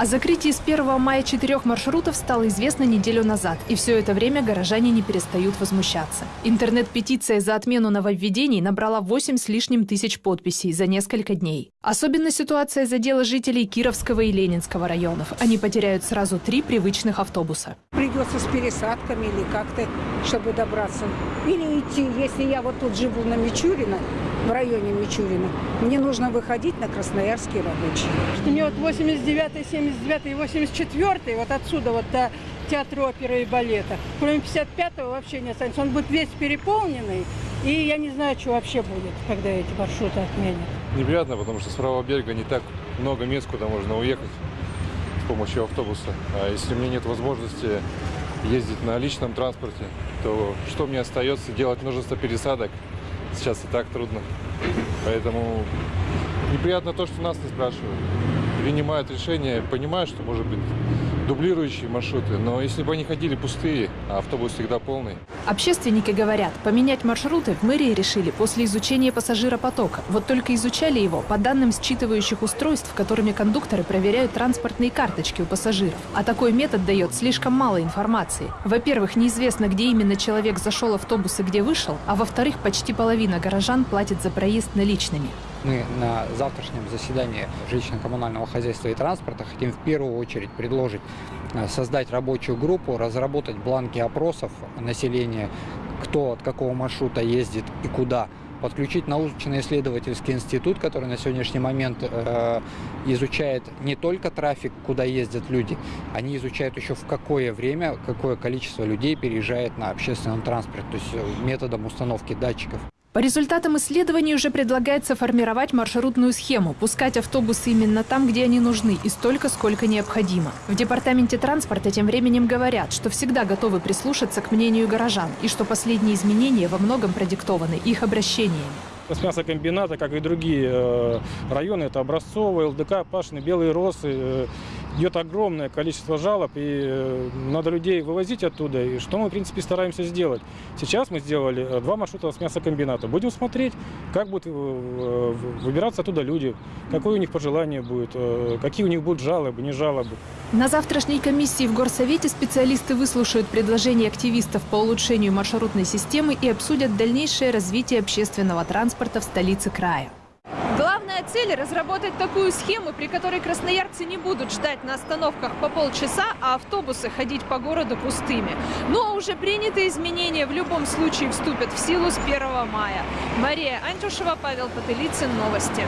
О закрытии с 1 мая четырех маршрутов стало известно неделю назад, и все это время горожане не перестают возмущаться. Интернет-петиция за отмену нововведений набрала 8 с лишним тысяч подписей за несколько дней. Особенно ситуация задела жителей Кировского и Ленинского районов. Они потеряют сразу три привычных автобуса. Придется с пересадками или как-то, чтобы добраться. Или идти, если я вот тут живу на Мичурина, в районе Мичурина, мне нужно выходить на Красноярский рабочий. Что мне вот 89 79 и 84 вот отсюда вот до театра оперы и балета. Кроме 55-го вообще не останется. Он будет весь переполненный. И я не знаю, что вообще будет, когда эти маршруты отменят. Неприятно, потому что с правого берега не так много мест, куда можно уехать с помощью автобуса. А если мне нет возможности ездить на личном транспорте, то что мне остается? Делать множество пересадок. Сейчас и так трудно. Поэтому неприятно то, что нас не спрашивают. Принимают решения, понимаю, что может быть дублирующие маршруты, но если бы они ходили пустые, а автобус всегда полный. Общественники говорят, поменять маршруты в мэрии решили после изучения пассажиропотока. Вот только изучали его по данным считывающих устройств, которыми кондукторы проверяют транспортные карточки у пассажиров. А такой метод дает слишком мало информации. Во-первых, неизвестно, где именно человек зашел автобус и где вышел, а во-вторых, почти половина горожан платит за проезд наличными. Мы на завтрашнем заседании жилищно-коммунального хозяйства и транспорта хотим в первую очередь предложить э, создать рабочую группу, разработать бланки опросов населения, кто от какого маршрута ездит и куда, подключить научно-исследовательский институт, который на сегодняшний момент э, изучает не только трафик, куда ездят люди, они изучают еще в какое время, какое количество людей переезжает на общественном транспорте, то есть э, методом установки датчиков. По результатам исследований уже предлагается формировать маршрутную схему, пускать автобусы именно там, где они нужны, и столько, сколько необходимо. В департаменте транспорта тем временем говорят, что всегда готовы прислушаться к мнению горожан, и что последние изменения во многом продиктованы их обращениями. С мясокомбината, как и другие э, районы, это Образцовый, ЛДК, Пашины, Белые Росы, э, идет огромное количество жалоб, и э, надо людей вывозить оттуда, и что мы, в принципе, стараемся сделать. Сейчас мы сделали два маршрута с мясокомбината. Будем смотреть, как будут выбираться оттуда люди, какое у них пожелание будет, какие у них будут жалобы, не жалобы. На завтрашней комиссии в Горсовете специалисты выслушают предложения активистов по улучшению маршрутной системы и обсудят дальнейшее развитие общественного транспорта в столице края. Главная цель – разработать такую схему, при которой красноярцы не будут ждать на остановках по полчаса, а автобусы ходить по городу пустыми. Но уже принятые изменения в любом случае вступят в силу с 1 мая. Мария Антюшева, Павел Потылицын. Новости.